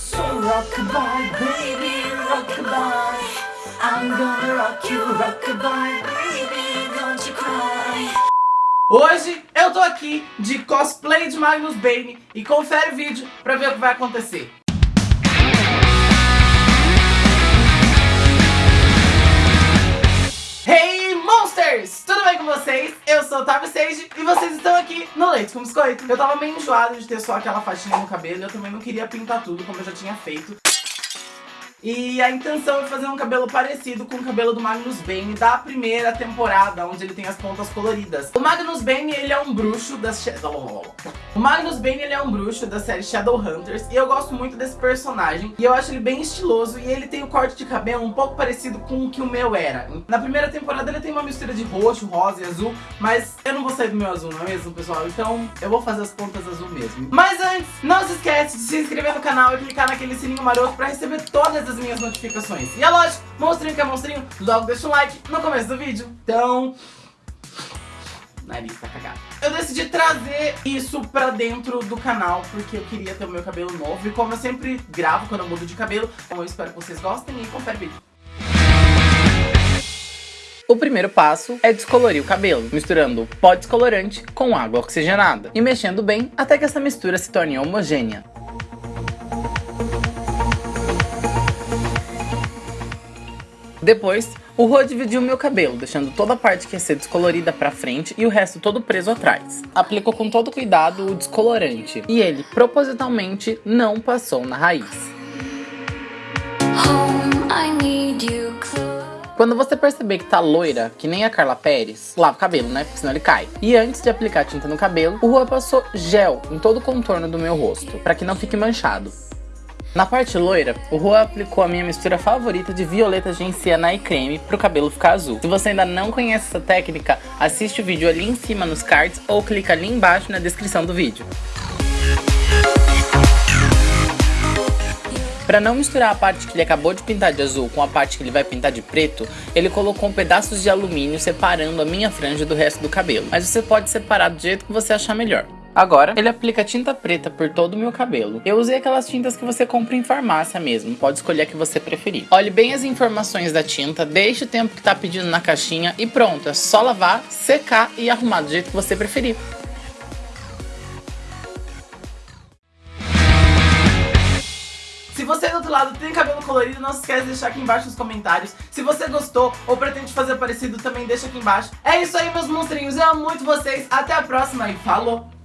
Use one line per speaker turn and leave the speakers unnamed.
So baby. I'm gonna rock you, baby, don't you cry.
Hoje eu tô aqui de cosplay de Magnus Bane e confere o vídeo pra ver o que vai acontecer. Tudo bem com vocês? Eu sou o Tavi Sage e vocês estão aqui no Leite com Biscoito. Eu tava meio enjoado de ter só aquela faixinha no cabelo eu também não queria pintar tudo como eu já tinha feito. E a intenção é fazer um cabelo parecido com o cabelo do Magnus Bane da primeira temporada, onde ele tem as pontas coloridas. O Magnus Bane, ele é um bruxo da... O Magnus Bane, ele é um bruxo da série Shadowhunters, e eu gosto muito desse personagem, e eu acho ele bem estiloso, e ele tem o corte de cabelo um pouco parecido com o que o meu era. Na primeira temporada ele tem uma mistura de roxo, rosa e azul, mas eu não vou sair do meu azul, não é mesmo, pessoal? Então eu vou fazer as pontas azul mesmo. Mas antes, não se esquece de se inscrever no canal e clicar naquele sininho maroto pra receber todas as minhas notificações. E é lógico, monstrinho que é monstrinho, logo deixa um like no começo do vídeo. Então... Nariz tá cagado. Eu decidi trazer isso pra dentro do canal, porque eu queria ter o meu cabelo novo. E como eu sempre gravo quando eu mudo de cabelo, então eu espero que vocês gostem e confere o vídeo. O primeiro passo é descolorir o cabelo, misturando pó descolorante com água oxigenada e mexendo bem até que essa mistura se torne homogênea. Depois, o Rô dividiu meu cabelo, deixando toda a parte que ia ser descolorida pra frente e o resto todo preso atrás. Aplicou com todo cuidado o descolorante, e ele, propositalmente, não passou na raiz. Quando você perceber que tá loira, que nem a Carla Pérez, lava o cabelo, né? Porque senão ele cai. E antes de aplicar tinta no cabelo, o Rua passou gel em todo o contorno do meu rosto, pra que não fique manchado. Na parte loira, o Rua aplicou a minha mistura favorita de violeta genciana e creme pro cabelo ficar azul. Se você ainda não conhece essa técnica, assiste o vídeo ali em cima nos cards ou clica ali embaixo na descrição do vídeo. Para não misturar a parte que ele acabou de pintar de azul com a parte que ele vai pintar de preto, ele colocou pedaços de alumínio separando a minha franja do resto do cabelo. Mas você pode separar do jeito que você achar melhor. Agora, ele aplica tinta preta por todo o meu cabelo. Eu usei aquelas tintas que você compra em farmácia mesmo, pode escolher a que você preferir. Olhe bem as informações da tinta, deixe o tempo que tá pedindo na caixinha e pronto, é só lavar, secar e arrumar do jeito que você preferir. Se você do outro lado tem cabelo colorido, não se esquece de deixar aqui embaixo nos comentários. Se você gostou ou pretende fazer parecido, também deixa aqui embaixo. É isso aí, meus monstrinhos. Eu amo muito vocês. Até a próxima e falou!